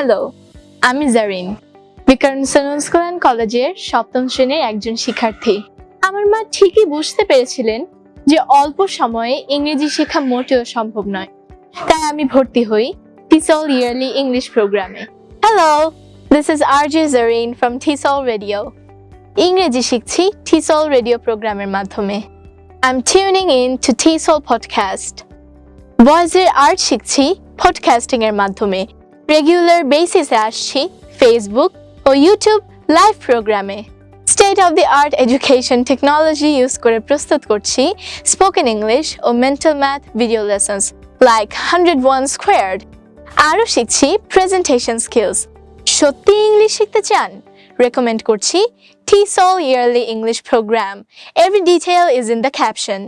Hello আমি Zarin বিকরণ school and কলেজের সপ্তম শ্রেণির একজন শিক্ষার্থী। আমার মা ঠিকই বুঝতে পেরেছিলেন যে অল্প সময়ে ইংরেজি শেখা মোটেও সম্ভব নয়। তাই আমি ভর্তি হই টিসল ইয়ারলি ইংলিশ প্রোগ্রামে hello this is R J Zarin from TESOL radio ইংরেজি শিখছি টিসল রেডিও প্রোগ্রামের মাধ্যমে। I am tuning in to TESOL podcast ভয়েসের আর্ট শিখছি পডকাস্টিং মাধ্যমে। রেগুলার বেসিসে আসছি ফেসবুক ও ইউটিউব লাইভ প্রোগ্রামে state of the art education technology use করে প্রস্তুত করছি স্পোকেন ইংলিশ ও mental math video lessons like hundred one squared আরও শিখছি প্রেজেন্টেশন স্কিলস সত্যি ইংলিশ শিখতে চান? রেকমেন্ড করছি TESOL early English program every detail is in the caption